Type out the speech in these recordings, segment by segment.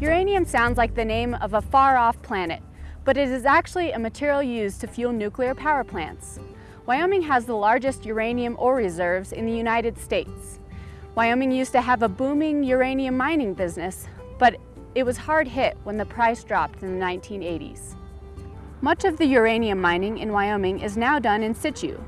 Uranium sounds like the name of a far-off planet, but it is actually a material used to fuel nuclear power plants. Wyoming has the largest uranium ore reserves in the United States. Wyoming used to have a booming uranium mining business, but it was hard hit when the price dropped in the 1980s. Much of the uranium mining in Wyoming is now done in situ.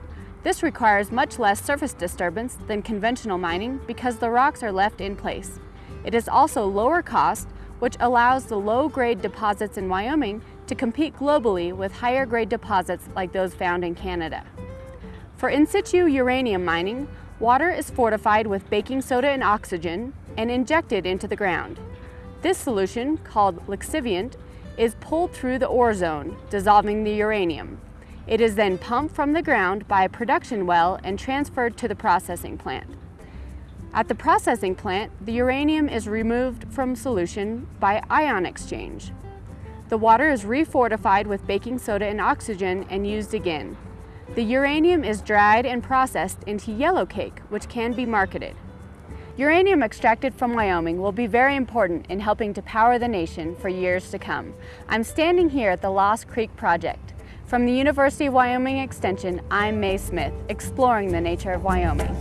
This requires much less surface disturbance than conventional mining because the rocks are left in place. It is also lower cost which allows the low-grade deposits in Wyoming to compete globally with higher-grade deposits like those found in Canada. For in-situ uranium mining, water is fortified with baking soda and oxygen and injected into the ground. This solution, called lixiviant, is pulled through the ore zone, dissolving the uranium. It is then pumped from the ground by a production well and transferred to the processing plant. At the processing plant, the uranium is removed from solution by ion exchange. The water is refortified with baking soda and oxygen and used again. The uranium is dried and processed into yellow cake, which can be marketed. Uranium extracted from Wyoming will be very important in helping to power the nation for years to come. I'm standing here at the Lost Creek Project. From the University of Wyoming Extension, I'm Mae Smith, exploring the nature of Wyoming.